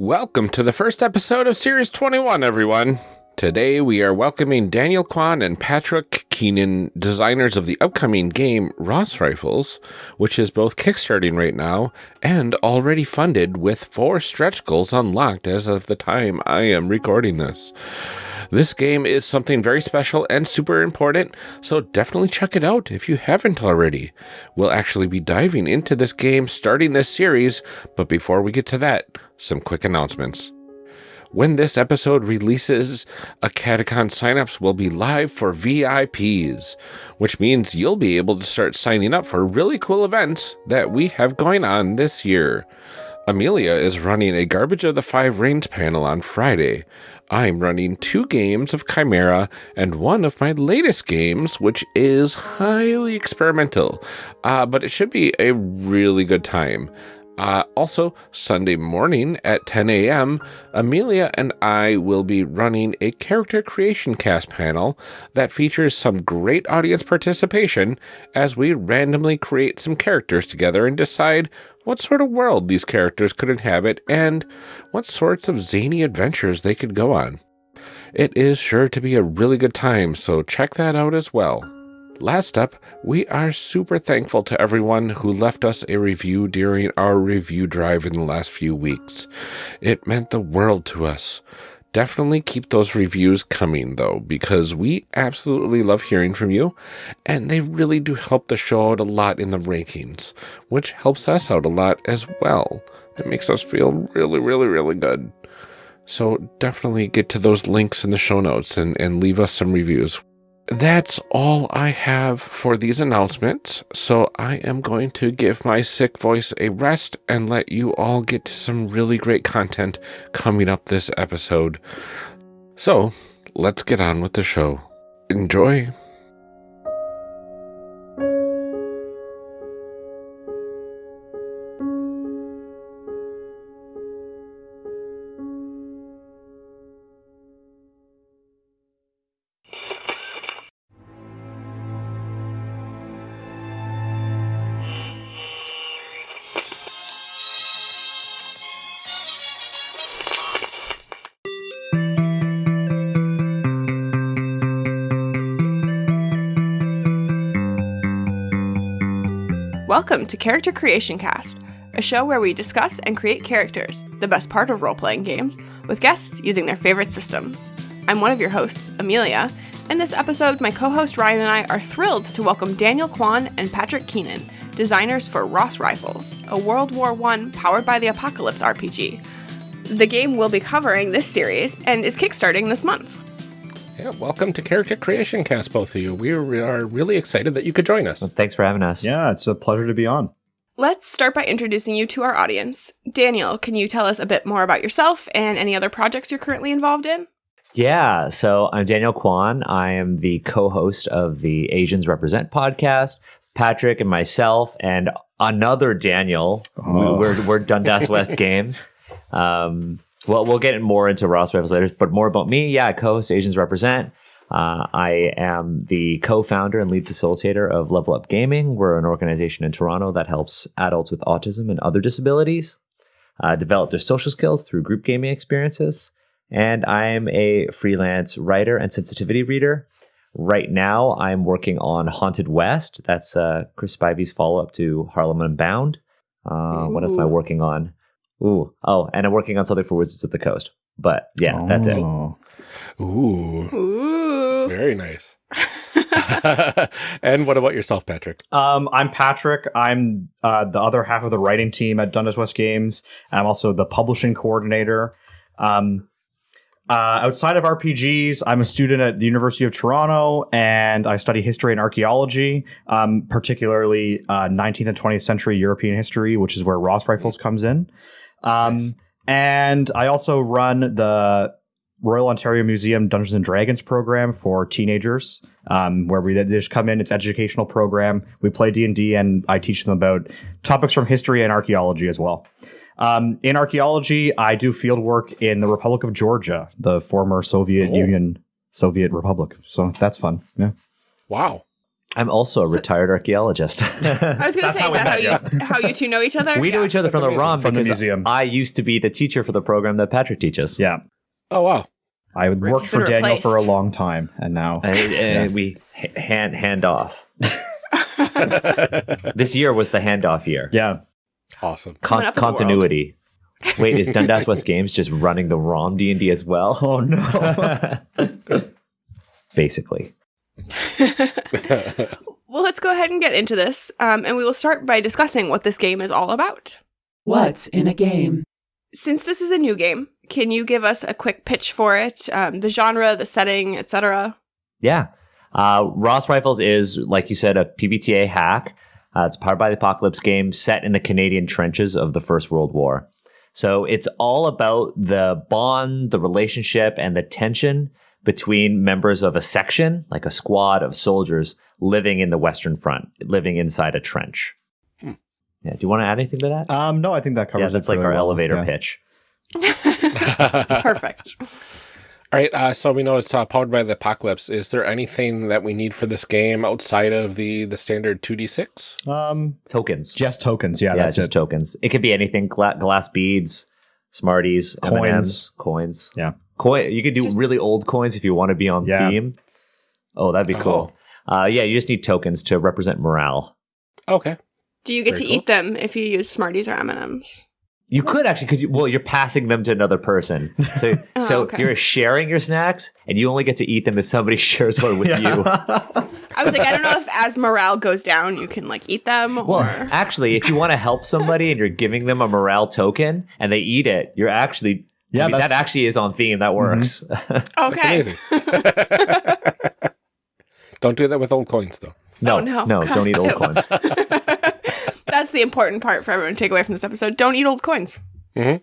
Welcome to the first episode of Series 21, everyone. Today we are welcoming Daniel Kwan and Patrick Keenan, designers of the upcoming game Ross Rifles, which is both kickstarting right now and already funded with four stretch goals unlocked as of the time I am recording this. This game is something very special and super important, so definitely check it out if you haven't already. We'll actually be diving into this game starting this series, but before we get to that, some quick announcements. When this episode releases, a Catacon signups will be live for VIPs, which means you'll be able to start signing up for really cool events that we have going on this year. Amelia is running a Garbage of the Five Rings panel on Friday. I'm running two games of Chimera and one of my latest games, which is highly experimental, uh, but it should be a really good time. Uh, also, Sunday morning at 10 a.m., Amelia and I will be running a character creation cast panel that features some great audience participation as we randomly create some characters together and decide what sort of world these characters could inhabit and what sorts of zany adventures they could go on. It is sure to be a really good time, so check that out as well. Last up, we are super thankful to everyone who left us a review during our review drive in the last few weeks. It meant the world to us. Definitely keep those reviews coming, though, because we absolutely love hearing from you, and they really do help the show out a lot in the rankings, which helps us out a lot as well. It makes us feel really, really, really good. So definitely get to those links in the show notes and, and leave us some reviews that's all I have for these announcements. So I am going to give my sick voice a rest and let you all get some really great content coming up this episode. So let's get on with the show. Enjoy. To Character Creation Cast, a show where we discuss and create characters, the best part of role playing games, with guests using their favorite systems. I'm one of your hosts, Amelia. In this episode, my co host Ryan and I are thrilled to welcome Daniel Kwan and Patrick Keenan, designers for Ross Rifles, a World War I powered by the Apocalypse RPG. The game we'll be covering this series and is kickstarting this month. Yeah, welcome to Character Creation Cast, both of you. We are really excited that you could join us. Well, thanks for having us. Yeah, it's a pleasure to be on. Let's start by introducing you to our audience. Daniel, can you tell us a bit more about yourself and any other projects you're currently involved in? Yeah, so I'm Daniel Kwan. I am the co host of the Asians Represent podcast. Patrick and myself, and another Daniel. Oh. We're, we're Dundas West Games. Um, well, we'll get more into Ross Rifles later, but more about me. Yeah, co-host Asians Represent. Uh, I am the co-founder and lead facilitator of Level Up Gaming. We're an organization in Toronto that helps adults with autism and other disabilities uh, develop their social skills through group gaming experiences. And I'm a freelance writer and sensitivity reader. Right now, I'm working on Haunted West. That's uh, Chris Spivey's follow-up to Harlem Unbound. Uh, what else am I working on? Ooh. Oh, and I'm working on something for Wizards of the Coast. But yeah, oh. that's it. Oh. Ooh. Ooh. Very nice. and what about yourself, Patrick? Um, I'm Patrick. I'm uh, the other half of the writing team at Dundas West Games. I'm also the publishing coordinator. Um, uh, outside of RPGs, I'm a student at the University of Toronto and I study history and archaeology, um, particularly uh, 19th and 20th century European history, which is where Ross Rifles comes in. Um, nice. And I also run the Royal Ontario Museum Dungeons and Dragons program for teenagers, um, where we they just come in. It's educational program. We play D and D, and I teach them about topics from history and archaeology as well. Um, in archaeology, I do field work in the Republic of Georgia, the former Soviet oh. Union, Soviet Republic. So that's fun. Yeah. Wow. I'm also a retired archaeologist. I was going to say, how is that how met, you how you two know each other? we know each other from the. ROM From the museum. I used to be the teacher for the program that Patrick teaches. Yeah. Oh wow. I worked for been Daniel for a long time, and now And, and we hand hand off. this year was the handoff year. yeah, Awesome. Con- up in the world. continuity. Wait, is Dundas West Games just running the ROM D and D as well? Oh no. Basically, Well, let's go ahead and get into this, um, and we will start by discussing what this game is all about. What's in a game? Since this is a new game, can you give us a quick pitch for it, um, the genre, the setting, etc.? yeah. Uh, Ross Rifles is, like you said, a PBTA hack. Uh, it's powered by the Apocalypse game set in the Canadian trenches of the First World War. So it's all about the bond, the relationship, and the tension between members of a section, like a squad of soldiers living in the Western Front, living inside a trench. Hmm. Yeah. Do you want to add anything to that? Um, no, I think that covers. yeah, it that's like our well. elevator Yeah. pitch. Perfect. All right, uh, so we know it's uh, powered by the apocalypse. Is there anything that we need for this game outside of the the standard two d six? Um, Tokens. just tokens. Yeah, yeah, that's just it. tokens. It could be anything: gla- glass beads, Smarties, M Coins. and M's, coins. Yeah. Coin. You could do Just- really old coins if you want to be on Yeah. theme. Oh, that'd be cool. Uh, yeah, you just need tokens to represent morale. Okay. Do you get Very to cool. eat them if you use Smarties or M&Ms? You could actually, because you, well, you're passing them to another person. So, Oh, so okay. you're sharing your snacks, and you only get to eat them if somebody shares one with you. I was like, I don't know if as morale goes down, you can like eat them Well, or. actually, if you want to help somebody and you're giving them a morale token and they eat it, you're actually Yeah, I mean, that actually is on theme. That works. That's Okay. amazing. Don't do that with old coins though. no, Oh, no. no, don't eat old coins. That's the important part for everyone to take away from this episode. Don't eat old coins. Mhm.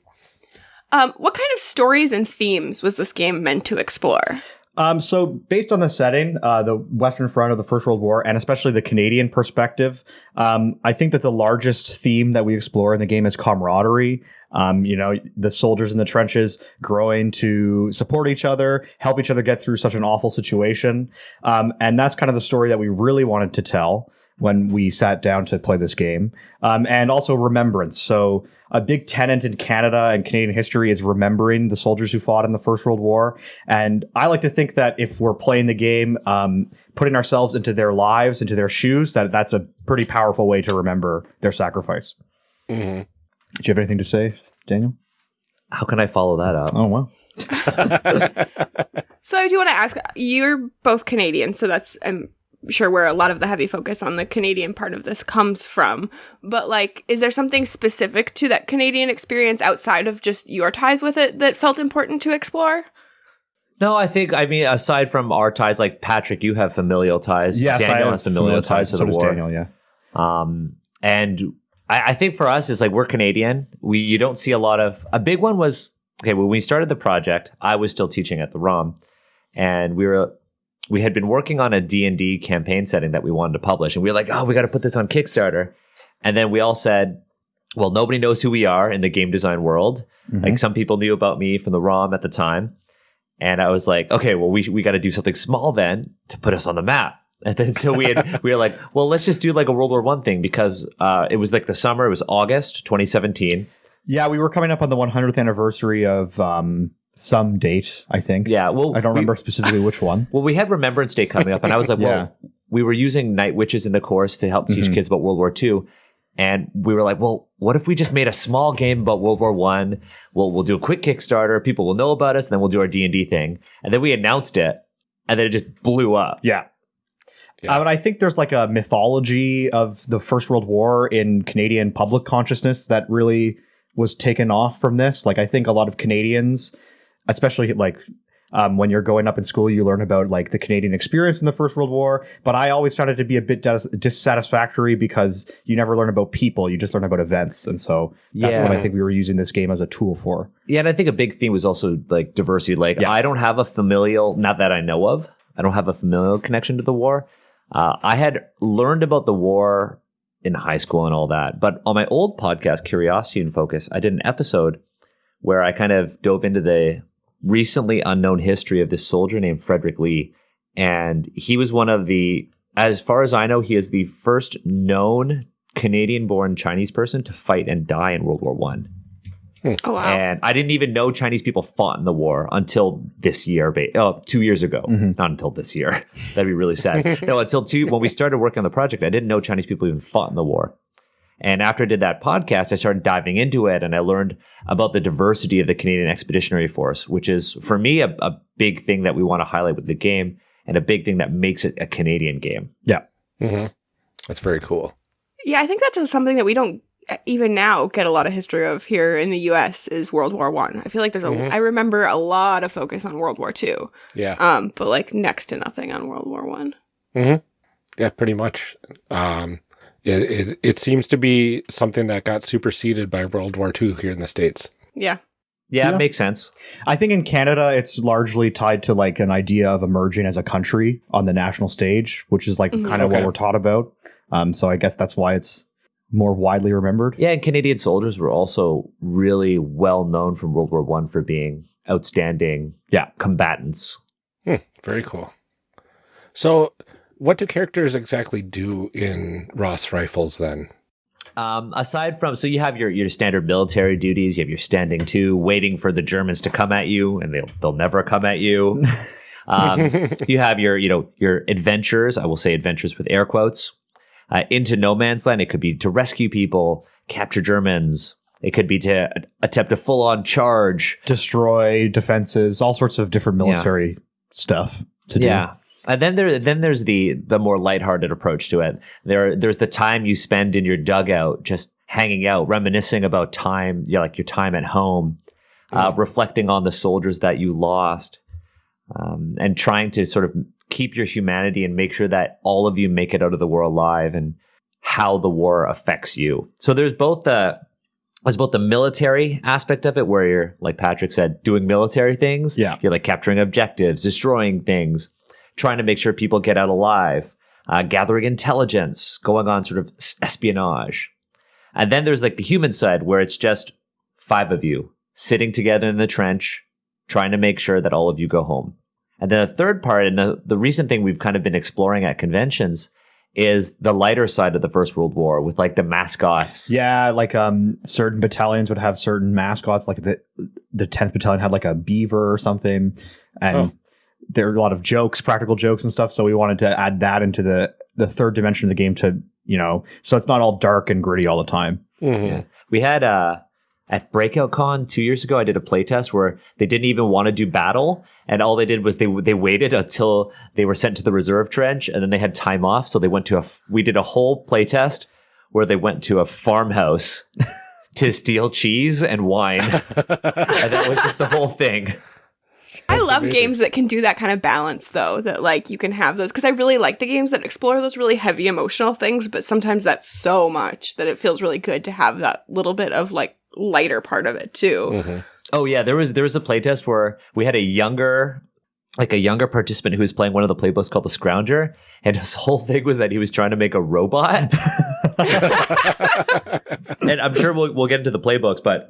Um, what kind of stories and themes was this game meant to explore? Um, so based on the setting, uh, the Western Front of the First World War, and especially the Canadian perspective, um, I think that the largest theme that we explore in the game is camaraderie. Um, you know, the soldiers in the trenches growing to support each other, help each other get through such an awful situation, um, and that's kind of the story that we really wanted to tell when we sat down to play this game, um, and also remembrance. So a big tenant in Canada and Canadian history is remembering the soldiers who fought in the First World War. And I like to think that if we're playing the game, um, putting ourselves into their lives, into their shoes, that that's a pretty powerful way to remember their sacrifice. hmm Do you have anything to say, Daniel? How can I follow that up? Oh well. So I do want to ask. You're both Canadian, so that's I'm sure where a lot of the heavy focus on the Canadian part of this comes from. But like, is there something specific to that Canadian experience outside of just your ties with it that felt important to explore? No, I think I mean aside from our ties, like Patrick, you have familial ties. Yes, Daniel I have has familial ties to so the does war. Daniel, yeah. Um, and I, I think for us is like we're Canadian. We you don't see a lot of a big one was okay when we started the project. I was still teaching at the ROM, and we were we had been working on a D and D campaign setting that we wanted to publish, and we were like, oh, we got to put this on Kickstarter. And then we all said, well, nobody knows who we are in the game design world. Mhm. Like some people knew about me from the ROM at the time. And I was like, okay, well, we, we got to do something small then to put us on the map. And then so we had, we were like, well, let's just do like a World War One thing because uh, it was like the summer, it was August 2017. Yeah, we were coming up on the 100th anniversary of um, some date, I think. Yeah. Well, I don't we- remember specifically which one. Well, we had Remembrance Day coming up, and I was like, well, we were using Night Witches in the course to help teach Mhm. kids about World War II. And we were like, well, what if we just made a small game about World War One? We'll we'll do a quick Kickstarter. People will know about us, and then we'll do our D and D thing. And then we announced it, and then it just blew up. Yeah. Yeah. Uh, but I think there's like a mythology of the First World War in Canadian public consciousness that really was taken off from this. Like, I think a lot of Canadians, especially like um, when you're going up in school, you learn about like the Canadian experience in the First World War. But I always found it to be a bit dis- dissatisfactory because you never learn about people, you just learn about events. And so that's what I think we were using this game as a tool for. Yeah, and I think a big theme was also like diversity. Like, Yeah. I don't have a familial, not that I know of, I don't have a familial connection to the war. Uh, I had learned about the war in high school and all that, but on my old podcast, Curiosity and Focus, I did an episode where I kind of dove into the recently unknown history of this soldier named Frederick Lee, and he was one of the as far as I know, he is the first known Canadian-born Chinese person to fight and die in World War One. Hmm. Oh wow. And I didn't even know Chinese people fought in the war until this year, ba- oh, two years ago. Mm-hmm. Not until this year. That'd be really sad. no, until two, when we started working on the project, I didn't know Chinese people even fought in the war. And after I did that podcast, I started diving into it and I learned about the diversity of the Canadian Expeditionary Force, which is, for me, a, a big thing that we want to highlight with the game and a big thing that makes it a Canadian game. Yeah. hmm That's very cool. Yeah, I think that's something that we don't uh, even now get a lot of history of here in the U.S. is World War One. I. feel like there's a. I Mhm. remember a lot of focus on World War Two, Yeah. um, but like next to nothing on World War One. Yeah, pretty much. Um, it, it it seems to be something that got superseded by World War II here in the states. Yeah, Yeah, Yeah. it makes sense. I think in Canada, it's largely tied to like an idea of emerging as a country on the national stage, which is like Mhm. kind of Okay. what we're taught about. Um, so I guess that's why it's more widely remembered. Yeah, and Canadian soldiers were also really well known from World War One for being outstanding Yeah. combatants. Hmm, very cool. So, what do characters exactly do in Ross Rifles then? Um, aside from, so you have your your standard military duties. You have your standing to, waiting for the Germans to come at you, and they'll they'll never come at you. Um, you have your you know your adventures. I will say adventures with air quotes. Uh, into no man's land, it could be to rescue people, capture Germans. It could be to attempt a full on charge. Destroy defenses, all sorts of different military stuff to yeah. And then there, then there's the the more lighthearted approach to it. There, there's the time you spend in your dugout, just hanging out, reminiscing about time, you know, like your time at home, uh, reflecting on the soldiers that you lost, um, and trying to sort of keep your humanity and make sure that all of you make it out of the war alive, and how the war affects you. So there's both the there's both the military aspect of it, where you're like Patrick said, doing military things. Yeah. you're like capturing objectives, destroying things trying to make sure people get out alive, uh, gathering intelligence, going on sort of espionage. And then there's like the human side where it's just five of you sitting together in the trench, trying to make sure that all of you go home. And then the third part, and the, the recent thing we've kind of been exploring at conventions is the lighter side of the First World War with like the mascots. Yeah, like um, certain battalions would have certain mascots. Like the the tenth battalion had like a beaver or something, and Oh. There are a lot of jokes, practical jokes and stuff. So we wanted to add that into the the third dimension of the game to you know, so it's not all dark and gritty all the time. Mhm. Yeah. We had uh at Breakout Con two years ago, I did a playtest where they didn't even want to do battle, and all they did was they they waited until they were sent to the reserve trench, and then they had time off, so they went to a. f- We did a whole playtest where they went to a farmhouse to steal cheese and wine, and that was just the whole thing. I love amazing. games that can do that kind of balance, though. That like you can have those because I really like the games that explore those really heavy emotional things, but sometimes that's so much that it feels really good to have that little bit of like lighter part of it too. Mhm. Oh yeah, there was there was a playtest where we had a younger like a younger participant who was playing one of the playbooks called the Scrounger, and his whole thing was that he was trying to make a robot. and I'm sure we'll we'll get into the playbooks, but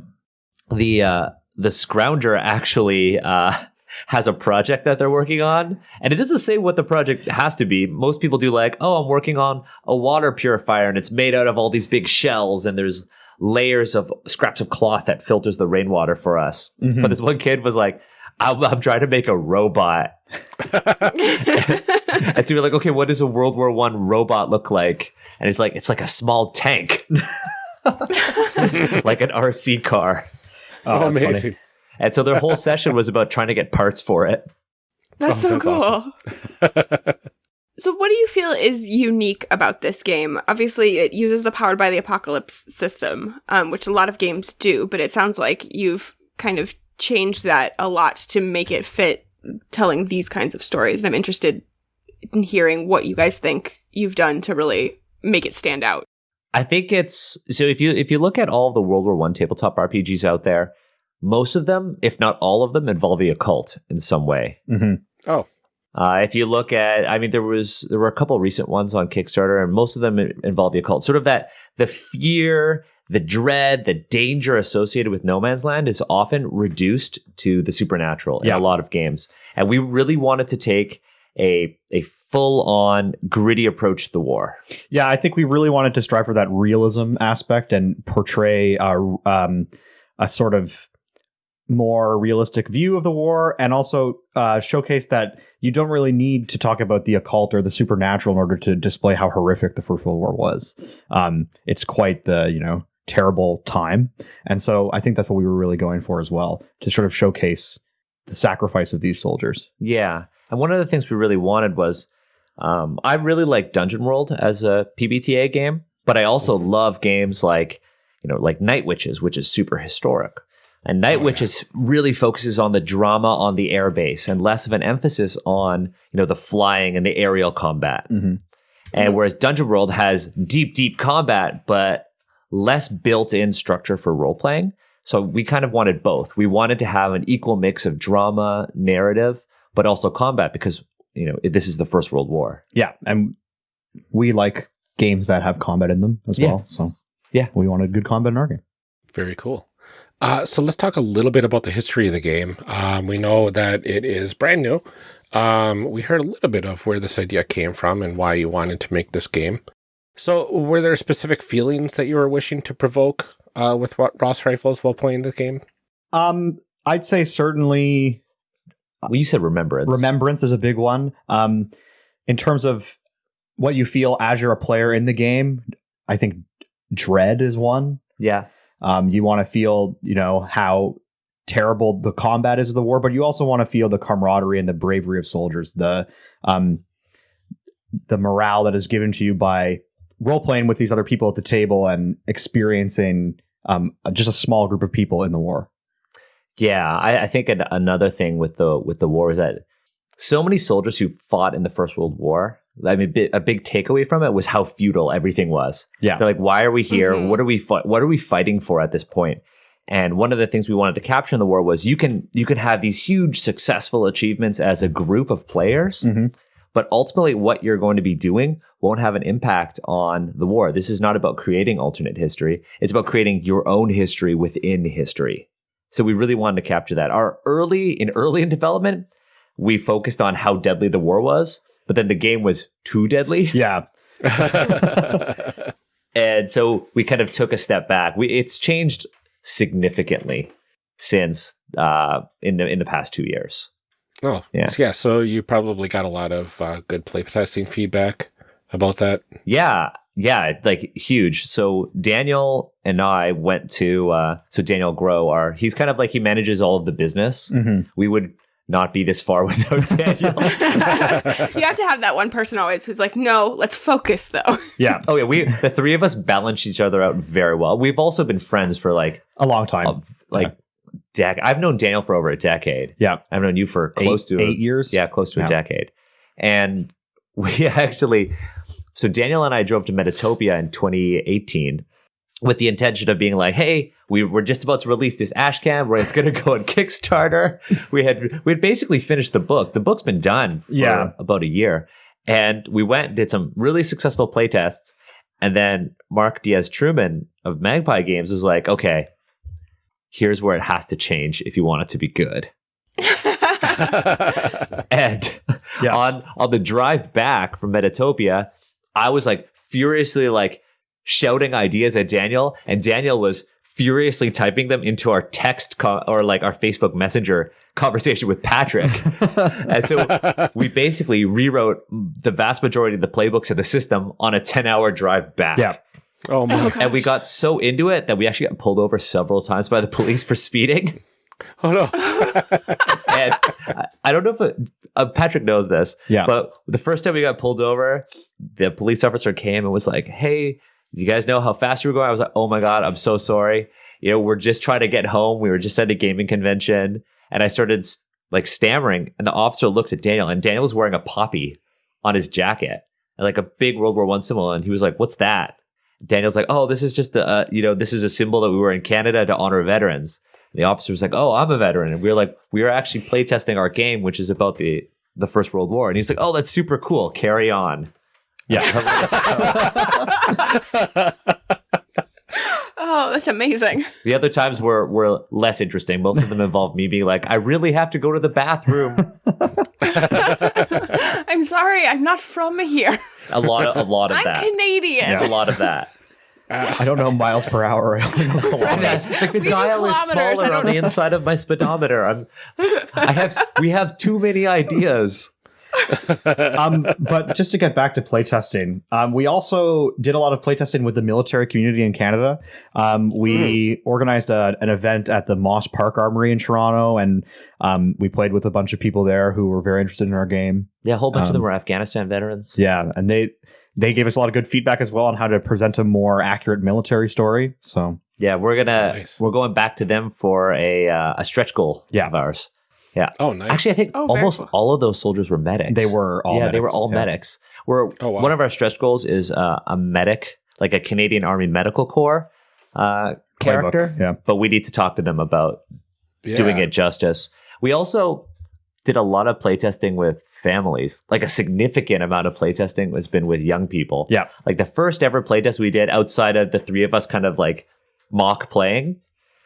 the uh the Scrounger actually uh has a project that they're working on, and it doesn't say what the project has to be. Most people do like, oh, I'm working on a water purifier, and it's made out of all these big shells, and there's layers of scraps of cloth that filters the rainwater for us. Mhm. But this one kid was like, I'm, I'm trying to make a robot. and so we're like, okay, what does a World War One robot look like? And it's like, it's like a small tank, like an RC car. Oh, that's funny. Amazing. And so their whole session was about trying to get parts for it. That's Oh, so that's cool. awesome. so, what do you feel is unique about this game? Obviously, it uses the Powered by the Apocalypse system, um, which a lot of games do, but it sounds like you've kind of changed that a lot to make it fit telling these kinds of stories. And I'm interested in hearing what you guys think you've done to really make it stand out. I think it's so if you if you look at all the World War One tabletop RPGs out there, most of them, if not all of them, involve the occult in some way. Mhm. Oh, Uh, if you look at, I mean, there was there were a couple recent ones on Kickstarter, and most of them involve the occult. Sort of that the fear, the dread, the danger associated with No Man's Land is often reduced to the supernatural in Yeah. a lot of games, and we really wanted to take a a full on gritty approach to the war. Yeah, I think we really wanted to strive for that realism aspect and portray a, um, a sort of more realistic view of the war and also uh, showcase that you don't really need to talk about the occult or the supernatural in order to display how horrific the First World War was. Um, it's quite the, you know, terrible time. And so I think that's what we were really going for as well, to sort of showcase the sacrifice of these soldiers. Yeah. And one of the things we really wanted was um, I really like Dungeon World as a PBTA game, but I also love games like, you know, like Night Witches, which is super historic. And Night Oh, Witches really focuses on the drama on the airbase and less of an emphasis on, you know, the flying and the aerial combat. Mhm. And whereas Dungeon World has deep, deep combat, but less built in structure for role playing. So we kind of wanted both. We wanted to have an equal mix of drama, narrative, but also combat because, you know, this is the First World War. Yeah, and we like games that have combat in them as Yeah. well. So Yeah. we wanted good combat in our game. Very cool. Uh, so let's talk a little bit about the history of the game. Um, we know that it is brand new. Um, we heard a little bit of where this idea came from and why you wanted to make this game. So, were there specific feelings that you were wishing to provoke uh, with what Ross rifles while playing the game? Um, I'd say certainly Well, you said remembrance. remembrance is a big one. Um, in terms of what you feel as you're a player in the game, I think dread is one. Yeah. Um, you want to feel, you know, how terrible the combat is of the war, but you also want to feel the camaraderie and the bravery of soldiers, the um, the morale that is given to you by role playing with these other people at the table and experiencing um, just a small group of people in the war. Yeah, I, I think an, another thing with the with the war is that so many soldiers who fought in the First World War. I mean, a big takeaway from it was how futile everything was. Yeah. They're like, "Why are we here? Mhm. What are we? Fi- what are we fighting for at this point?" And one of the things we wanted to capture in the war was you can you can have these huge successful achievements as a group of players, Mhm. but ultimately what you're going to be doing won't have an impact on the war. This is not about creating alternate history. It's about creating your own history within history. So we really wanted to capture that. Our early in early in development, we focused on how deadly the war was, but then the game was too deadly. Yeah. And so we kind of took a step back. We it's changed significantly since uh in the in the past 2 years. oh, Yeah. yeah. So, you probably got a lot of uh, good playtesting feedback about that. Yeah, yeah, like huge. So Daniel and I went to uh so Daniel Grow our he's kind of like he manages all of the business. hmm We would not be this far without Daniel. you have to have that one person always who's like, no, let's focus though. Yeah. oh yeah, we the three of us balance each other out very well. We've also been friends for like A long time. a, like dec- I've known Daniel for over a decade. yeah. I've known you for close eight, to a- eight years. Yeah, close to Yeah. a decade. And we actually, so Daniel and I drove to Metatopia in 2018 with the intention of being like, hey, we were just about to release this ashcan where it's going to go on Kickstarter. We had we had basically finished the book. The book's been done for Yeah. about a year. And we went, and did some really successful playtests. And then Mark Diaz Truman of Magpie Games was like, okay, here's where it has to change if you want it to be good. And Yeah. on on the drive back from Metatopia, I was like furiously like shouting ideas at Daniel, and Daniel was furiously typing them into our text co- or like our Facebook Messenger conversation with Patrick. and so we basically rewrote the vast majority of the playbooks of the system on a 10 hour drive back. Yeah. oh, my. And we got so into it that we actually got pulled over several times by the police for speeding. Oh, no. and I- I don't know if it, uh, Patrick knows this, Yeah. but the first time we got pulled over, the police officer came and was like, "Hey, you guys know how fast you were going?" I was like, "Oh my god, I'm so sorry. You know, we're just trying to get home. We were just at a gaming convention." And I started like stammering, and the officer looks at Daniel, and Daniel was wearing a poppy on his jacket, and like a big World War One symbol, and he was like, "What's that?" Daniel's like, "Oh, this is just a uh, you know, this is a symbol that we were in Canada to honor veterans." And the officer was like, "Oh, I'm a veteran," and we were like, "We are actually playtesting our game, which is about the the First World War." And he's like, "Oh, that's super cool. Carry on." Yeah. oh, that's amazing. The other times were were less interesting. Most of them involved me being like, "I really have to go to the bathroom." I'm sorry, I'm not from here. A lot of a lot of I'm that. Canadian. A lot of that. I don't know miles per hour. I only know And that's like the We dial is smaller on the inside of my speedometer. I'm I have we have too many ideas. Um, but just to get back to playtesting, um, we also did a lot of playtesting with the military community in Canada. Um, we organized a, an event at the Moss Park Armory in Toronto, and um, we played with a bunch of people there who were very interested in our game. Yeah, a whole bunch of them Um, were Afghanistan veterans. Yeah, and they they gave us a lot of good feedback as well on how to present a more accurate military story. So Yeah, we're gonna Nice. we're going back to them for a uh, a stretch goal Yeah. of ours. Oh, nice. Actually, I think Oh, almost cool. all of those soldiers were medics. they were all yeah, they were medics, all yeah. medics. We're Oh, wow. one of our stretch goals is uh, a medic, like a Canadian Army Medical Corps uh, Playbook, character. Yeah, But we need to talk to them about doing it justice. We also did a lot of playtesting with families. Like a significant amount of playtesting has been with young people. Yeah. Like the first ever playtest we did outside of the three of us kind of like mock playing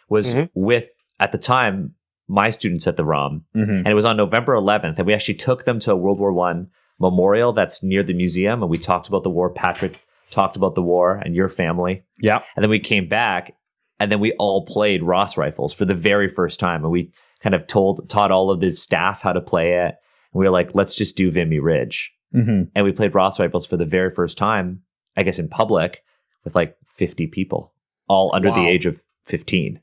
was Mhm. with at the time my students at the ROM. Mhm. And it was on November 11th and we actually took them to a World War 1 memorial that's near the museum and we talked about the war Patrick talked about the war and your family. yeah. And then we came back and then we all played Ross rifles for the very first time. And we kind of told, taught all of the staff how to play it. And we were like, let's just do Vimy Ridge. hmm And we played Ross rifles for the very first time, I guess in public with like 50 people, all under the age of 15.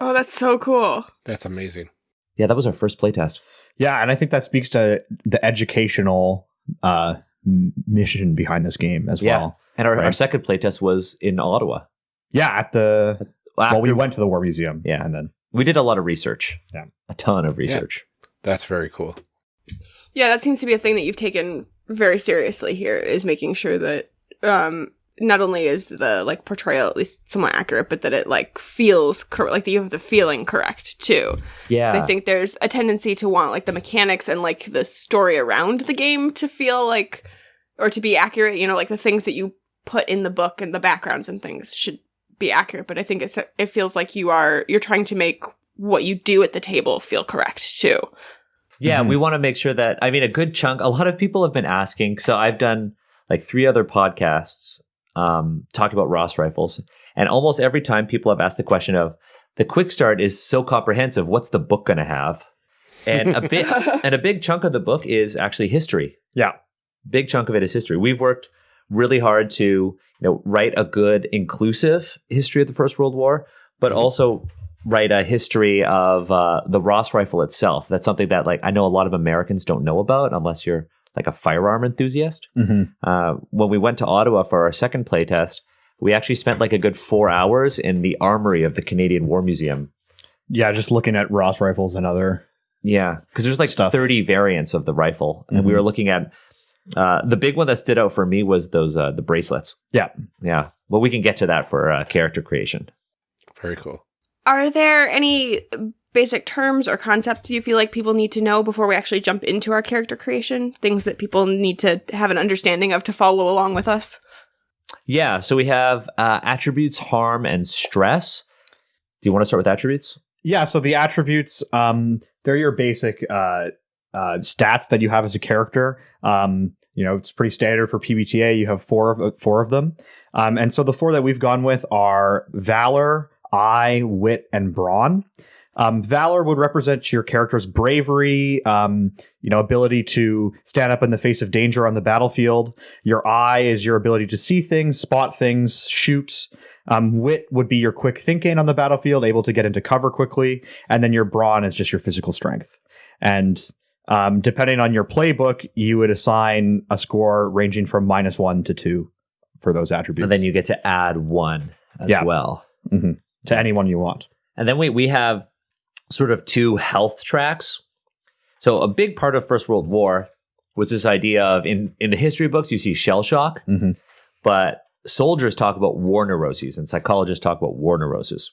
Oh, that's so cool. That's amazing. Yeah, that was our first playtest. Yeah, and I think that speaks to the educational uh, mission behind this game as Yeah. well. And our, our second playtest was in Ottawa. Yeah, at the well, After- we went to the War Museum. Yeah. and then we did a lot of research. Yeah. A ton of research. That's very cool. Yeah, that seems to be a thing that you've taken very seriously here is making sure that um not only is the like portrayal at least somewhat accurate, but that it like feels cor- like that you have the feeling correct too. Yeah, I think there's a tendency to want like the mechanics and like the story around the game to feel like or to be accurate. You know, like the things that you put in the book and the backgrounds and things should be accurate. But I think it's, it feels like you are you're trying to make what you do at the table feel correct too. Yeah, Mhm. we want to make sure that I mean a good chunk. A lot of people have been asking. So I've done like three other podcasts um, talking about Ross rifles, and almost every time people have asked the question of the quick start is so comprehensive. What's the book going to have? And a bit and a big chunk of the book is actually history. Yeah. big chunk of it is history. We've worked really hard to you know write a good inclusive history of the First World War, but also write a history of uh, the Ross rifle itself. That's something that like I know a lot of Americans don't know about unless you're like a firearm enthusiast. Mhm. Uh, when we went to Ottawa for our second playtest, we actually spent like a good four hours in the armory of the Canadian War Museum. yeah, just looking at Ross rifles and other. Yeah, because there's like Stuff. 30 variants of the rifle, and we Mhm. were looking at uh, the big one that stood out for me was those uh, the bracelets. Yeah. Yeah, well, we can get to that for uh, character creation. Very cool. Are there any basic terms or concepts you feel like people need to know before we actually jump into our character creation? Things that people need to have an understanding of to follow along with us? Yeah, so we have uh, attributes, harm, and stress. Do you want to start with attributes? Yeah, so the attributes, um, they're your basic uh, uh, stats that you have as a character. Um, you know, it's pretty standard for PBTA. You have four of four of them, um, and so the four that we've gone with are valor, eye, wit, and brawn. Um, valor would represent your character's bravery, um, you know, ability to stand up in the face of danger on the battlefield. Your eye is your ability to see things, spot things, shoot. Um, wit would be your quick thinking on the battlefield, able to get into cover quickly, and then your brawn is just your physical strength. And um, depending on your playbook, you would assign a score ranging from minus one to two for those attributes. And then you get to add one as Yeah. well. Mhm. to anyone you want. And then we, we have sort of two health tracks. So a big part of First World War was this idea of in, in the history books, you see shell shock, Mhm. but soldiers talk about war neuroses and psychologists talk about war neuroses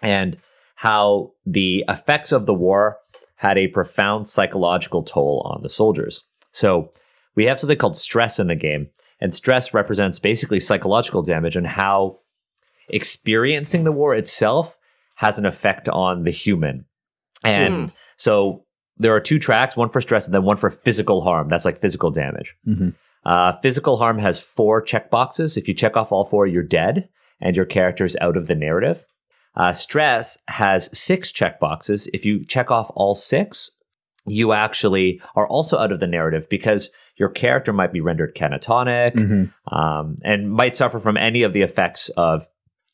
and how the effects of the war had a profound psychological toll on the soldiers. So we have something called stress in the game, and stress represents basically psychological damage and how experiencing the war itself has an effect on the human. And Mm. so there are two tracks, one for stress and then one for physical harm. That's like physical damage. Mhm. Uh, physical harm has four checkboxes. If you check off all four, you're dead and your character's out of the narrative. Uh, stress has six checkboxes. If you check off all six, you actually are also out of the narrative because your character might be rendered catatonic Mhm. um, and might suffer from any of the effects of,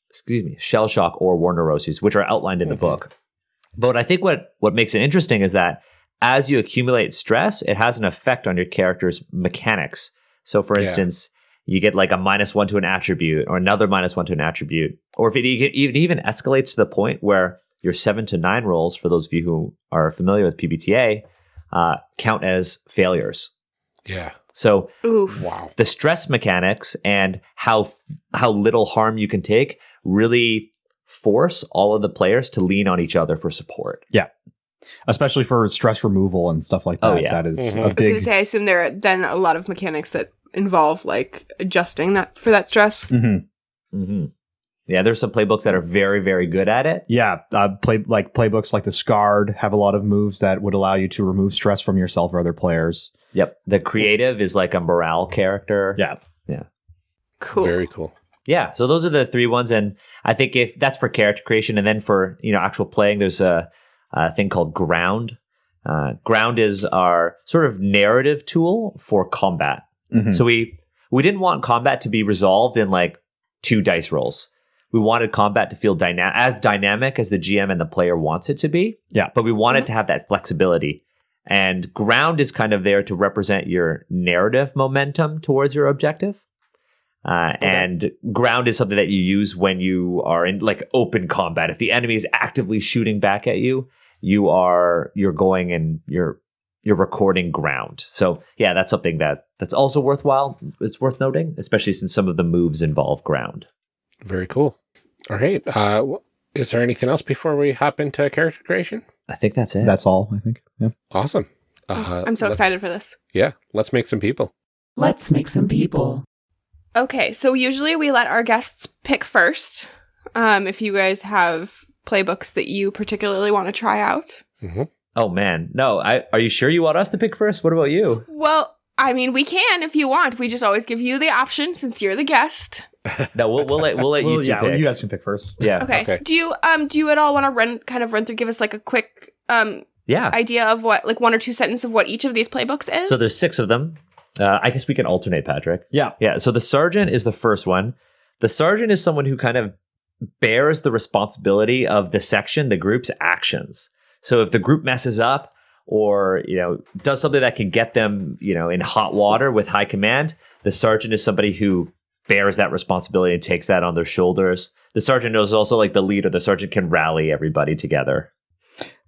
excuse me, shell shock or war neuroses, which are outlined in the Mhm. book. But I think what what makes it interesting is that as you accumulate stress, it has an effect on your character's mechanics. So, for Yeah. instance, you get like a minus one to an attribute, or another minus one to an attribute, or if it e- it even escalates to the point where your seven to nine rolls, for those of you who are familiar with PBTA, uh, count as failures. Yeah. So Oof. Wow. the stress mechanics and how how little harm you can take really force all of the players to lean on each other for support. Yeah. Especially for stress removal and stuff like that. Oh, yeah. That is Mhm. a I was big. gonna say, I assume there are then a lot of mechanics that involve like adjusting that for that stress. Mhm. hmm Yeah, there's some playbooks that are very very good at it. Yeah, uh, play like playbooks like the Scarred have a lot of moves that would allow you to remove stress from yourself or other players. Yep, the creative is like a morale character. Yeah, yeah, Cool. Very cool. Yeah, so those are the three ones, and I think if that's for character creation, and then for you know actual playing, there's a, a thing called ground. Uh, ground is our sort of narrative tool for combat. Mhm. So we we didn't want combat to be resolved in like two dice rolls. We wanted combat to feel dyna- as dynamic as the GM and the player wants it to be. Yeah. But we wanted to have that flexibility. And ground is kind of there to represent your narrative momentum towards your objective. Uh, And ground is something that you use when you are in like open combat. If the enemy is actively shooting back at you, you are you're going and you're you're recording ground. So yeah, that's something that that's also worthwhile. It's worth noting, especially since some of the moves involve ground. Very cool. All right. Uh, is there anything else before we hop into character creation? I think that's it. that's all I think. Yeah. Awesome. Oh, Uh, I'm so excited for this. Yeah. Let's make some people. Let's make some people. Okay, so usually we let our guests pick first. Um, if you guys have playbooks that you particularly want to try out. hmm oh man, no. I, are you sure you want us to pick first? What about you? Well, I mean, we can if you want. We just always give you the option since you're the guest. No, we'll, we'll let we'll let you Well, two yeah, pick. you guys can pick first. yeah, Okay. Okay. Do you um do you at all want to run kind of run through give us like a quick um yeah. idea of what like one or two sentences of what each of these playbooks is? So there's six of them. Uh, I guess we can alternate, Patrick. Yeah. Yeah. So the sergeant is the first one. The sergeant is someone who kind of bears the responsibility of the section, the group's actions. So if the group messes up or, you know, does something that can get them, you know, in hot water with high command, the sergeant is somebody who bears that responsibility and takes that on their shoulders. The sergeant is also like the leader. The sergeant can rally everybody together.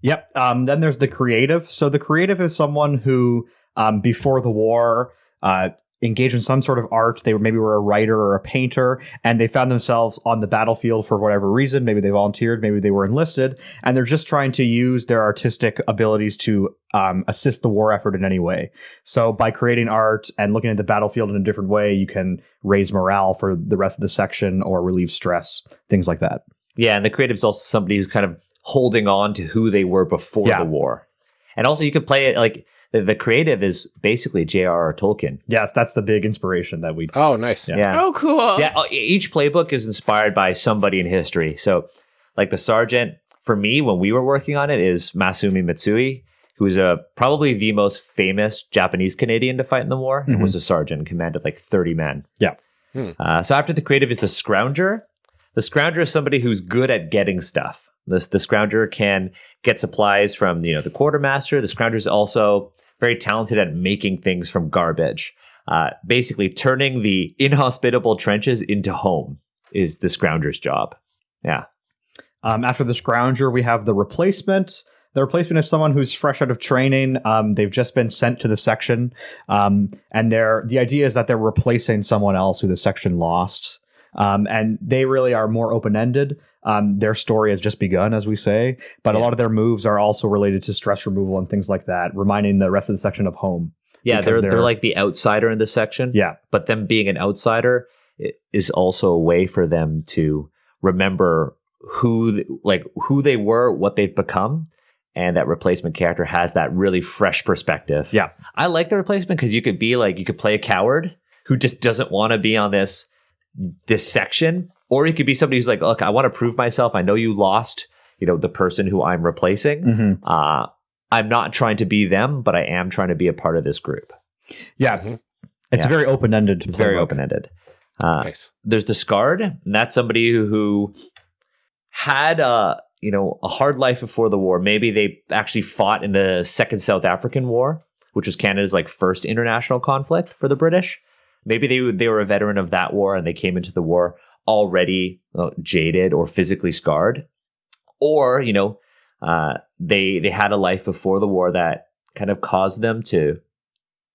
Yep. Um, then there's the creative. So the creative is someone who, um, before the war, uh, engaged in some sort of art. They were maybe were a writer or a painter, and they found themselves on the battlefield for whatever reason. Maybe they volunteered, maybe they were enlisted, and they're just trying to use their artistic abilities to um, assist the war effort in any way. So by creating art and looking at the battlefield in a different way, you can raise morale for the rest of the section or relieve stress, things like that. Yeah, and the creative is also somebody who's kind of holding on to who they were before Yeah. the war. And also, you could play it like the, the creative is basically J.R.R. Tolkien. Yes, that's the big inspiration that we. Oh, nice. Yeah. Yeah. Oh, cool. Yeah. uh, Each playbook is inspired by somebody in history. So, like the sergeant, for me, when we were working on it, is Masumi Mitsui, who's a probably the most famous Japanese Canadian to fight in the war, and Mhm. was a sergeant, and commanded like 30 men. Yeah. Hmm. Uh, so after the creative is the scrounger. The scrounger is somebody who's good at getting stuff. The, the scrounger can get supplies from you know the quartermaster. The scrounger is also very talented at making things from garbage. Uh, basically, turning the inhospitable trenches into home is the scrounger's job. Yeah. Um, after the scrounger, we have the replacement. The replacement is someone who's fresh out of training. Um, they've just been sent to the section, um, and they're the idea is that they're replacing someone else who the section lost. Um, and they really are more open ended. Um, their story has just begun, as we say, but a lot of their moves are also related to stress removal and things like that, reminding the rest of the section of home. Yeah, they're, they're they're- like the outsider in the section. Yeah, But them being an outsider is also a way for them to remember who like who they were, what they've become, and that replacement character has that really fresh perspective. Yeah. I like the replacement because you could be like you could play a coward who just doesn't want to be on this this section, or you could be somebody who's like, look, I want to prove myself. I know you lost, you know, the person who I'm replacing. hmm Uh, I'm not trying to be them, but I am trying to be a part of this group. Yeah. Mhm. It's Yeah. very open ended. Very open ended. Uh, Nice. there's the scarred and that's somebody who, who had a you know a hard life before the war maybe they actually fought in the second south african war which was canada's like first international conflict for the british maybe they they were a veteran of that war and they came into the war already uh, jaded or physically scarred or you know uh, they they had a life before the war that kind of caused them to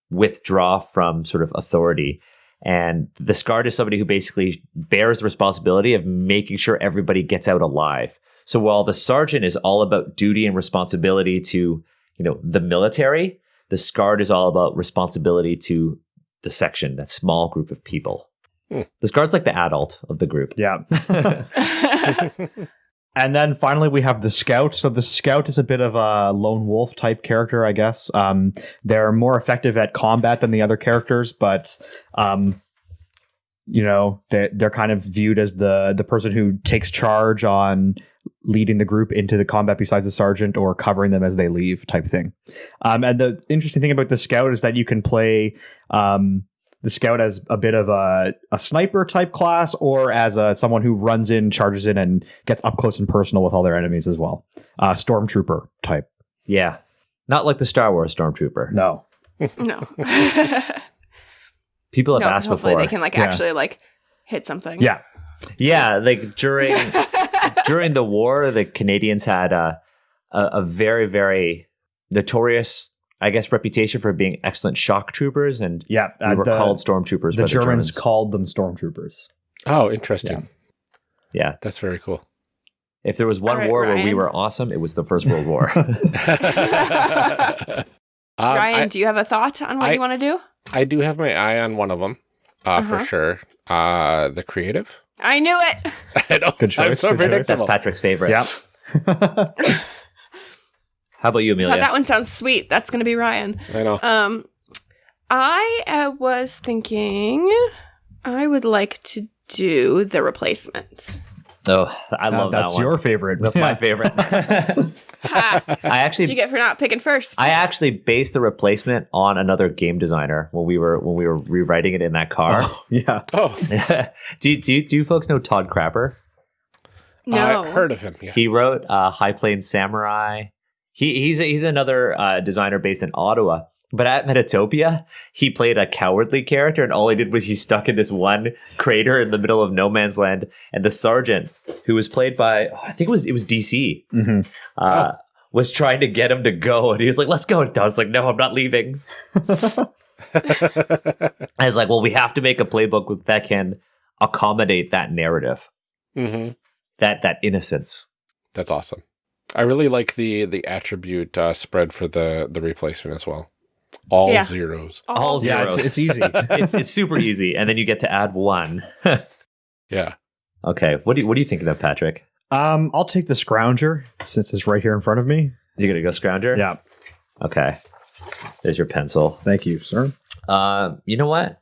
withdraw from sort of authority and the scarred is somebody who basically bears the responsibility of making sure everybody gets out alive. So while the sergeant is all about duty and responsibility to, you know, the military, the scarred is all about responsibility to the section, that small group of people. The scarred's like the adult of the group. Yeah. And then finally, we have the scout. So the scout is a bit of a lone wolf type character, I guess. Um, they're more effective at combat than the other characters, but um, you know they they're kind of viewed as the the person who takes charge on leading the group into the combat besides the sergeant or covering them as they leave type thing. Um, and the interesting thing about the scout is that you can play um, the scout as a bit of a, a sniper type class or as a, someone who runs in, charges in, and gets up close and personal with all their enemies as well. Uh, stormtrooper type. Yeah. Not like the Star Wars Stormtrooper. No. no. People have no, asked hopefully before. they can like Yeah. actually like hit something. Yeah. yeah, like during during the war, the Canadians had a, a, a very, very notorious, I guess, reputation for being excellent shock troopers, and Yeah. we uh, were the, called stormtroopers. the by Germans, the Germans called them stormtroopers. Oh, interesting. yeah. That's very cool. If there was one All right, war where we were awesome, it was the First World War. Um, Ryan, I, do you have a thought on what I- you want to do? I do have my eye on one of them, uh, for Uh-huh. sure. Uh, the creative. I knew it. I know. Good I'm so good choice. That's. Patrick's favorite. Yeah. How about you, I Amelia? that one sounds sweet. That's going to be Ryan. I know. Um, I uh, was thinking I would like to do the replacement. oh, I Uh, love that's that one. your favorite. That's my favorite. Ha! I What'd you get for not picking first? I actually based the replacement on another game designer when we were when we were rewriting it in that car. yeah. Oh, do, do do you folks know Todd Crapper? no. I heard of him. Yeah. He wrote uh, High Plains Samurai. He he's he's another uh, designer based in Ottawa. But at Metatopia, he played a cowardly character, and all he did was he stuck in this one crater in the middle of no man's land. And the sergeant, who was played by oh, I think it was it was DC, hmm uh, was trying to get him to go, and he was like, "Let's go." And I was like, "No, I'm not leaving." I was like, "Well, we have to make a playbook that can accommodate that narrative, hmm that that innocence." That's awesome. I really like the the attribute uh, spread for the the replacement as well. All Yeah. zeros. All Yeah, zeros. it's, it's easy. it's it's super easy, and then you get to add one. Yeah. okay, what do you, what are you thinking of, Patrick? um, I'll take the scrounger since it's right here in front of me. You're gonna go scrounger. Yeah. Okay. There's your pencil. Thank you, sir. Uh, you know what?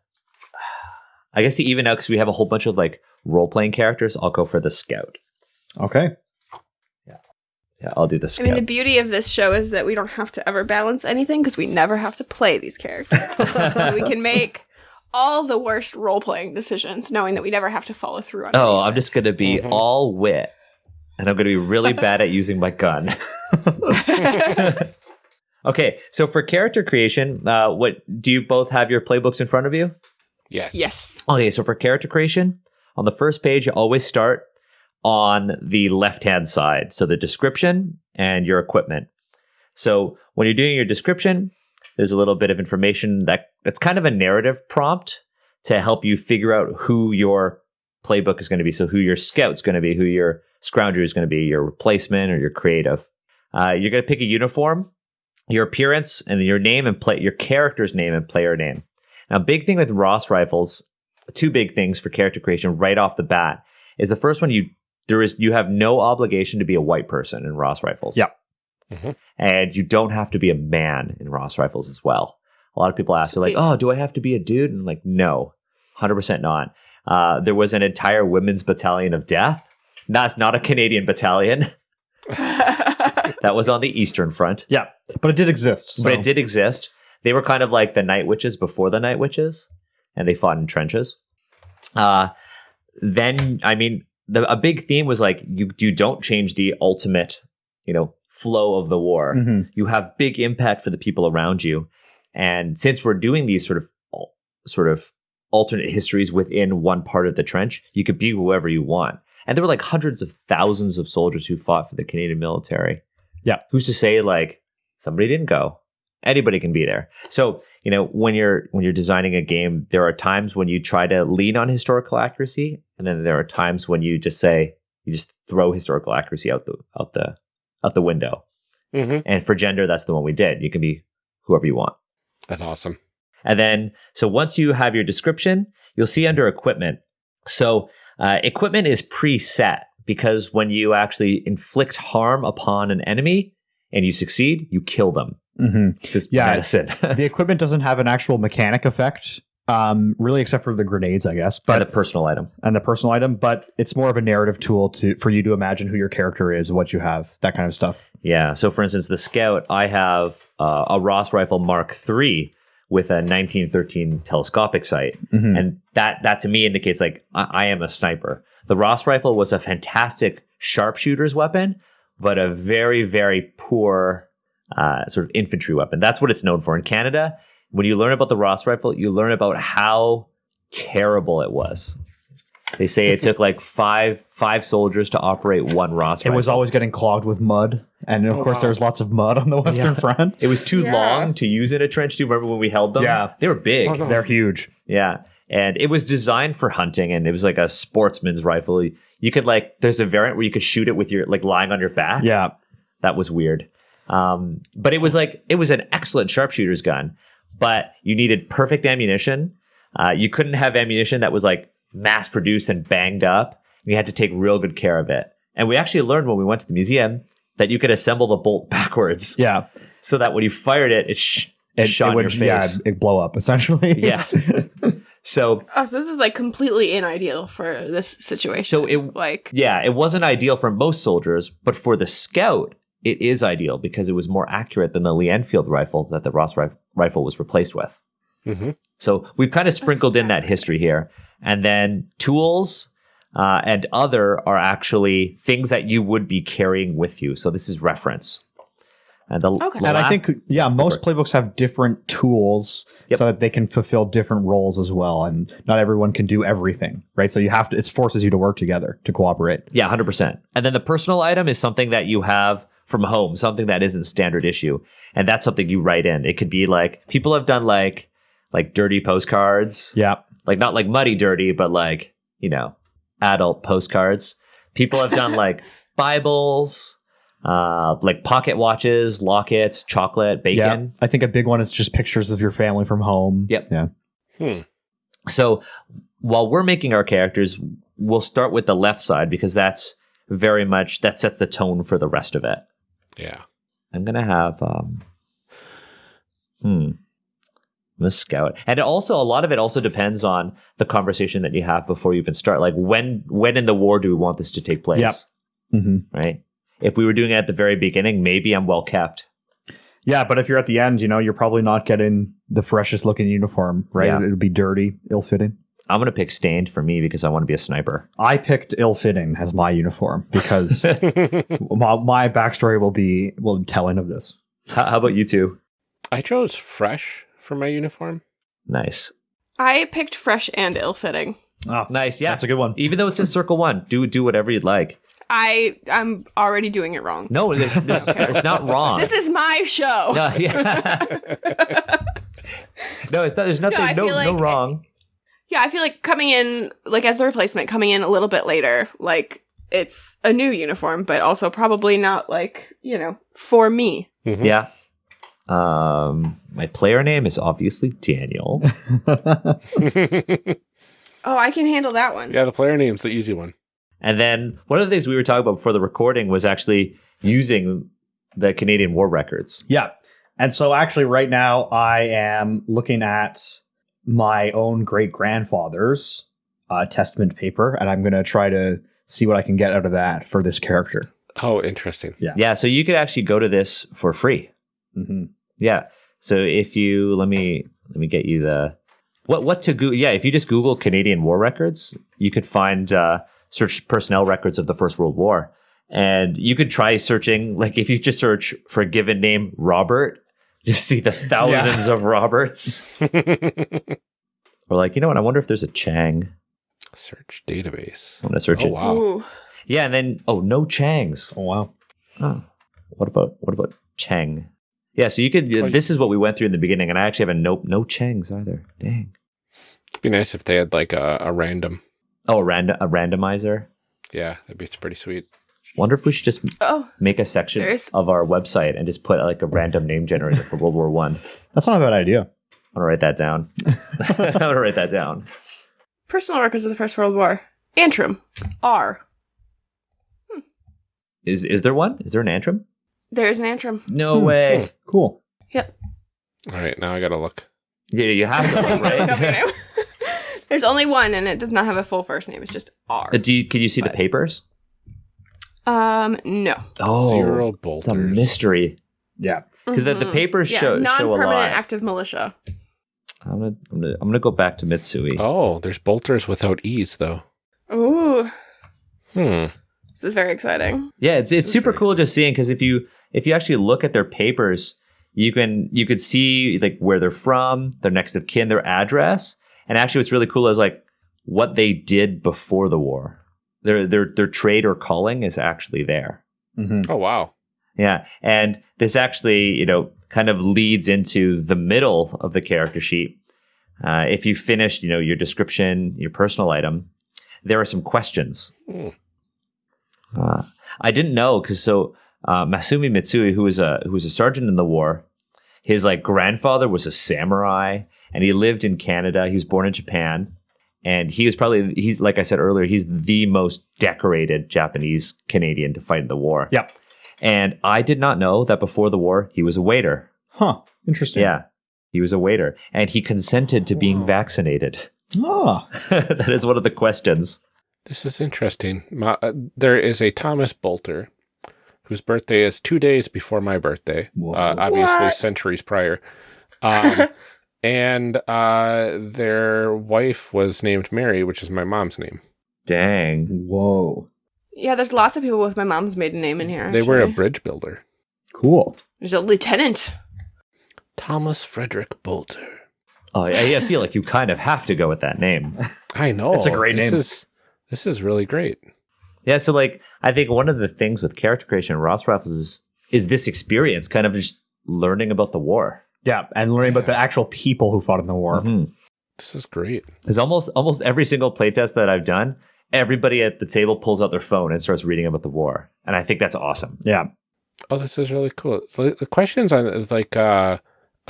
I guess to even out because we have a whole bunch of like role playing characters. I'll go for the scout. Okay. Yeah, I'll do the I mean, the beauty of this show is that we don't have to ever balance anything because we never have to play these characters. so we can make all the worst role playing decisions knowing that we never have to follow through on oh, I'm just gonna be Mhm. all wit, and I'm gonna be really bad at using my gun. okay, so for character creation, uh, what do you both have your playbooks in front of you? Yes. yes. Okay, so for character creation, on the first page, you always start on the left hand side. So the description and your equipment. So when you're doing your description, there's a little bit of information that that's kind of a narrative prompt to help you figure out who your playbook is going to be. So who your scout's going to be, who your scrounger is going to be, your replacement or your creative. Uh, you're going to pick a uniform, your appearance, and your name and play your character's name and player name. Now, big thing with Ross rifles, two big things for character creation right off the bat is the first one you there is you have no obligation to be a white person in Ross rifles. Yep. Mhm. And you don't have to be a man in Ross Rifles as well. A lot of people ask, they're like, oh, do I have to be a dude? And I'm like, no, 100% not. Uh, there was an entire women's battalion of death. That's not a Canadian battalion. That was on the Eastern Front, Yeah, but it did exist. So. but it did exist. They were kind of like the Night Witches before the Night Witches, and they fought in trenches. Uh, then, I mean, the, a big theme was like you you don't change the ultimate, you know, flow of the war. Mhm. You have big impact for the people around you, and since we're doing these sort of sort of alternate histories within one part of the trench, you could be whoever you want. And there were like hundreds of thousands of soldiers who fought for the Canadian military. Yeah. Who's to say like somebody didn't go? Anybody can be there. So, you know, when you're when you're designing a game, there are times when you try to lean on historical accuracy, and then there are times when you just say you just throw historical accuracy out the out the out the window. Mm-hmm. And for gender, that's the one we did. You can be whoever you want. That's awesome. And then, so once you have your description, you'll see under equipment. So, uh, equipment is preset because when you actually inflict harm upon an enemy and you succeed, you kill them. Mhm. Because Yeah. medicine. the equipment doesn't have an actual mechanic effect, um, really, except for the grenades, I guess, but but a personal item. and the personal item. But it's more of a narrative tool to for you to imagine who your character is, what you have, that kind of stuff. Yeah. So, for instance, the scout, I have uh, a Ross rifle Mark III with a 1913 telescopic sight. Mhm. and that that to me indicates like I, I am a sniper. The Ross rifle was a fantastic sharpshooter's weapon, but a very very poor uh, sort of infantry weapon. That's what it's known for in Canada. When you learn about the Ross rifle, you learn about how terrible it was. They say it took like five five soldiers to operate one Ross rifle. It rifle. was always getting clogged with mud, and of Oh, course, wow. there was lots of mud on the Western Yeah. Front. it was too Yeah. long to use in a trench. Do you remember when we held them? Yeah. they were big. Oh. They're huge. Yeah. And it was designed for hunting and it was like a sportsman's rifle. You could like there's a variant where you could shoot it with your like lying on your back. Yeah, That was weird. Um, but it was like it was an excellent sharpshooter's gun, but you needed perfect ammunition. Uh, you couldn't have ammunition that was like mass produced and banged up. You had to take real good care of it. And we actually learned when we went to the museum that you could assemble the bolt backwards yeah. so that when you fired it, it, sh- It, shot it in would, your yeah, face. it blow up essentially. Yeah. so oh, so this is like completely unideal for this situation. So it- like Yeah, it wasn't ideal for most soldiers, but for the scout, it is ideal because it was more accurate than the Lee Enfield rifle that the Ross ri- rifle was replaced with. Mhm. So we've kind of sprinkled in that history here. And then tools uh, and other are actually things that you would be carrying with you. So this is reference. And the, Okay. the And I think, yeah, most playbooks have different tools Yep. so that they can fulfill different roles as well. And not everyone can do everything, right? So you have to, it forces you to work together to cooperate. Yeah, hundred percent. And then the personal item is something that you have from home, something that isn't standard issue, and that's something you write in. It could be like people have done like like dirty postcards, Yeah. like not like muddy dirty, but like you know adult postcards. People have done like Bibles, uh, like pocket watches, lockets, chocolate, Yeah. bacon. I think a big one is just pictures of your family from home. Yep. Yeah. Hmm. So while we're making our characters, we'll start with the left side because that's very much that sets the tone for the rest of it. Yeah. I'm gonna have um hmm. I'm gonna scout. And it also a lot of it also depends on the conversation that you have before you even start. Like when when in the war do we want this to take place? Yep. hmm Right? If we were doing it at the very beginning, maybe I'm well kept. Yeah. But if you're at the end, you know, you're probably not getting the freshest looking uniform, right? Yeah. It'll be dirty, ill fitting. I'm gonna pick stained for me because I want to be a sniper. I picked ill fitting as my uniform because my, my backstory will be will be telling of this. How, how about you two? I chose fresh for my uniform. Nice. I picked fresh and ill-fitting. Oh, ah, Nice, yeah. That's a good one. Even though it's in circle one, do do whatever you'd like. I I'm already doing it wrong. No, there's, there's, it's not wrong. This is my show. no, yeah. no, it's not. There's nothing. I No, feel no, like- wrong. Yeah, I feel like coming in like as a replacement, coming in a little bit later, like it's a new uniform, but also probably not like, you know, for me. Mhm. Yeah. Um, my player name is obviously Daniel. Oh, I can handle that one. yeah, the player name's the easy one. and then one of the things we were talking about before the recording was actually using the Canadian War records. Yeah. And so actually right now I am looking at my own great grandfather's uh, testament paper and I'm going to try to see what I can get out of that for this character. Oh, interesting. Yeah, Yeah. so you could actually go to this for free. hmm Yeah. So if you let me let me get you the what what to Google. Yeah, if you just Google Canadian War records, you could find uh, search personnel records of the First World War, and you could try searching. Like if you just search for a given name, Robert, you see the thousands of Roberts. or like you know what? I wonder if there's a Chang. Search database. I'm gonna search Oh, it. wow. Ooh. Yeah, and then oh no Changs. Oh wow. Oh, what about what about Chang? Yeah, so you could. Oh, this is what we went through in the beginning, and I actually have a nope, no Changs either. Dang. It'd be nice if they had like a, a random. Oh, a, random a randomizer. Yeah, that'd be pretty sweet. Wonder if we should just Oh, make a section There's- of our website and just put like a random name generator for World War One. That's not a bad idea. I'm gonna write that down. I'm gonna write that down. personal records of the First World War. Antrim. R. Is is there one? Is there an Antrim? There's an Antrim. No Hmm. way. Cool. Yep. All right, now I gotta look. Yeah, you have to look, Look up your right? There's only one, and it does not have a full first name. It's just R. Uh, Do you, can you see the papers? Um, no. Oh, Zero it's a mystery. Yeah. Because the, the Mhm. papers yeah, show show a non-permanent lot. active militia. I'm gonna, I'm gonna I'm gonna go back to Mitsui. Oh, there's bolters without e's though. Ooh, Hmm. this is very exciting. Yeah, it's it's super very cool just seeing because if you if you actually look at their papers, you can you could see like where they're from, their next of kin, their address, and actually what's really cool is like what they did before the war. Their their their trade or calling is actually there. hmm Oh wow. Yeah, and this actually you know kind of leads into the middle of the character sheet. Uh, if you finished you know your description, your personal item, there are some questions. Hmm. Uh, I didn't know because so uh, Masumi Mitsui, who was a who was a sergeant in the war, his like grandfather was a samurai, and he lived in Canada. He was born in Japan, and he was probably he's like I said earlier, he's the most decorated Japanese Canadian to fight in the war. Yep. And I did not know that before the war he was a waiter. Huh. Interesting. Yeah, he was a waiter, and he consented to being vaccinated. Ah. that is one of the questions. This is interesting. My, uh, there is a Thomas Bolter whose birthday is two days before my birthday. Uh, obviously, What? centuries prior. Um, and uh, their wife was named Mary, which is my mom's name. Dang. Whoa. Yeah, there's lots of people with my mom's maiden name in here. They were a bridge builder. Cool. There's a lieutenant. Thomas Frederick Bolter. Oh, I, I feel like you kind of have to go with that name. I know. It's a great this name. Is, this is really great. Yeah, so like I think one of the things with character creation Ross Rifles is is this experience, kind of just learning about the war. Yeah, and learning about the actual people who fought in the war. Mhm. This is great. Because almost almost every single playtest that I've done, everybody at the table pulls out their phone and starts reading about the war, and I think that's awesome. Yeah. Oh, this is really cool. So the questions on is like, uh,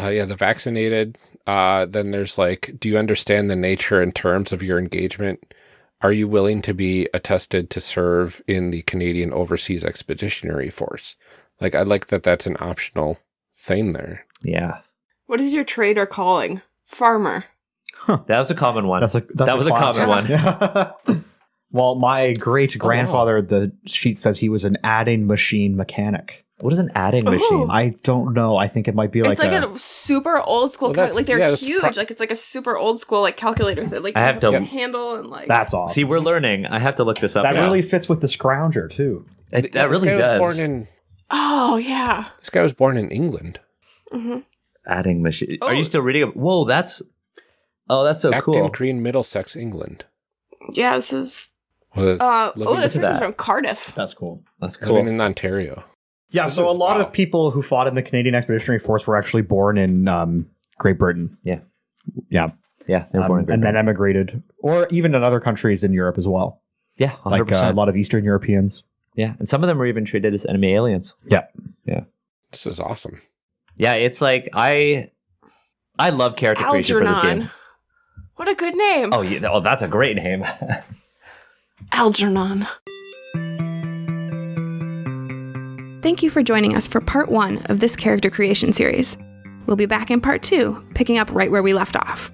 uh, yeah, the vaccinated. Uh, then there's like, do you understand the nature and terms of your engagement? Are you willing to be attested to serve in the Canadian Overseas Expeditionary Force? Like, I like that that's an optional thing there. Yeah, What is your trade or calling? Farmer. that was a common one. That's a that's that was a common one. one. well, my great grandfather, oh. the sheet says he was an adding machine mechanic. What is an adding Ooh. machine? I don't know. I think it might be like, it's like a, a, super old school. Well, cal- like they're yeah, huge. pro- like it's like a super old school like calculator that like I have has to- handle and like that's awesome. See, we're learning. I have to look this up. that now. really fits with the scrounger too. It- Th- that this really guy was does. Born in, Oh yeah. this guy was born in England. Hmm adding machine. Are Oh. you still reading? it? Whoa, that's oh, that's so Acton cool. Green, Middlesex, England. Yeah. This is. Was Uh, oh, this at person's that. from Cardiff. That's cool. That's cool. living cool. in Ontario. Yeah, This so a lot wow. of people who fought in the Canadian Expeditionary Force were actually born in um, Great Britain. Yeah. Yeah. yeah, they were born in Um, Great and then emigrated, or even in other countries in Europe as well. Yeah, hundred Like uh, a lot of Eastern Europeans. Yeah, and some of them were even treated as enemy aliens. Yeah, yeah. This is awesome. Yeah, it's like I, I love character creation for this Algernon. game. What a good name. Oh, yeah, oh, that's a great name. Algernon. Thank you for joining us for part one of this character creation series. We'll be back in part two, picking up right where we left off.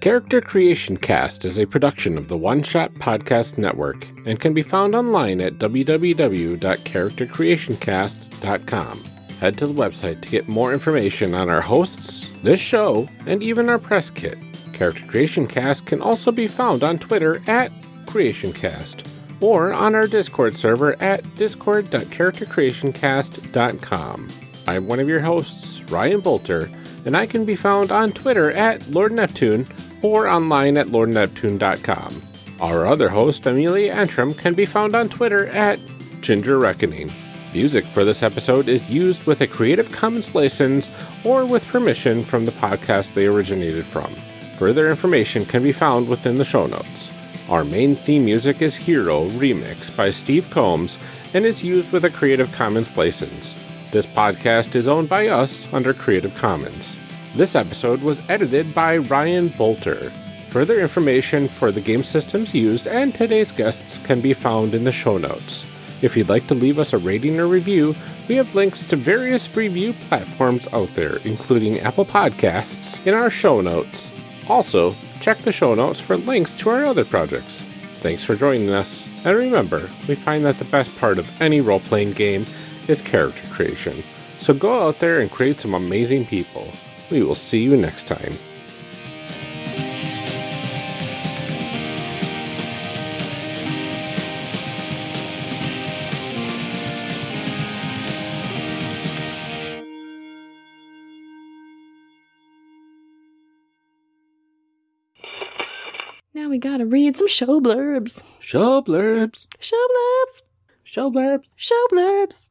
Character Creation Cast is a production of the One Shot Podcast Network and can be found online at www.charactercreationcast.com. Head to the website to get more information on our hosts, this show, and even our press kit. Character Creation Cast can also be found on Twitter at CreationCast or on our Discord server at discord.charactercreationcast.com. I'm one of your hosts, Ryan Boelter, and I can be found on Twitter at Lord Neptune or online at lordneptune.com. Our other host, Amelia Antrim, can be found on Twitter at Ginger Reckoning. Music for this episode is used with a Creative Commons license or with permission from the podcast they originated from. Further information can be found within the show notes. Our main theme music is Hero Remix by Steve Combs and is used with a Creative Commons license. This podcast is owned by us under Creative Commons. This episode was edited by Ryan Boelter. Further information for the game systems used and today's guests can be found in the show notes. If you'd like to leave us a rating or review, we have links to various review platforms out there, including Apple Podcasts, in our show notes. Also, check the show notes for links to our other projects. Thanks for joining us, and remember, we find that the best part of any role playing game is character creation. So go out there and create some amazing people. We will see you next time. We gotta read some show blurbs. Show blurbs. Show blurbs. Show blurbs. Show blurbs.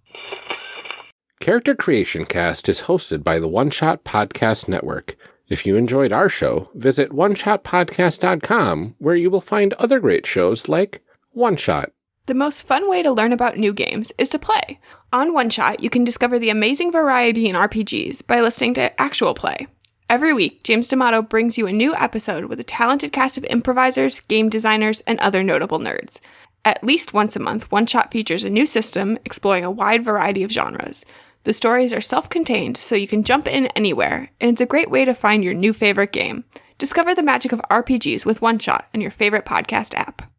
Character Creation Cast is hosted by the One Shot Podcast Network. If you enjoyed our show, visit oneshotpodcast.com where you will find other great shows like One Shot. The most fun way to learn about new games is to play. On One Shot, you can discover the amazing variety in RPGs by listening to actual play. Every week, James D'Amato brings you a new episode with a talented cast of improvisers, game designers, and other notable nerds. At least once a month, One Shot features a new system exploring a wide variety of genres. The stories are self contained, so you can jump in anywhere, and it's a great way to find your new favorite game. Discover the magic of RPGs with One Shot in your favorite podcast app.